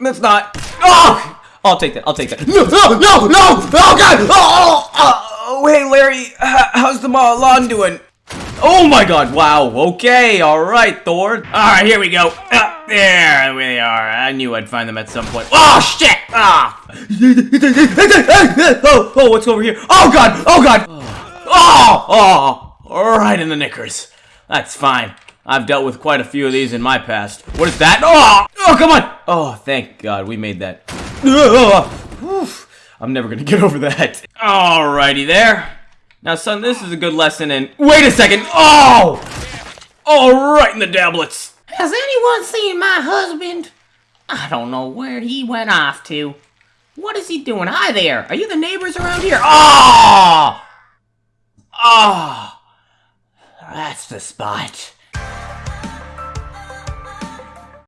That's not. Oh! I'll take that. I'll take that. No, no, no, no! Oh, God! Oh, oh, oh. Hey, Larry. How's the lawn doing? Oh, my God. Wow. Okay. All right, Thor. All right, here we go. Uh, there we are. I knew I'd find them at some point. Oh, shit! Ah! oh, oh, what's over here? Oh, God! Oh, God! Oh, oh! Right in the knickers. That's fine. I've dealt with quite a few of these in my past. What is that? Oh! Oh, come on! Oh, thank God we made that. I'm never gonna get over that. Alrighty there. Now, son, this is a good lesson in... Wait a second! Oh! Oh, right in the dablets. Has anyone seen my husband? I don't know where he went off to. What is he doing? Hi there. Are you the neighbors around here? Oh! Oh! That's the spot.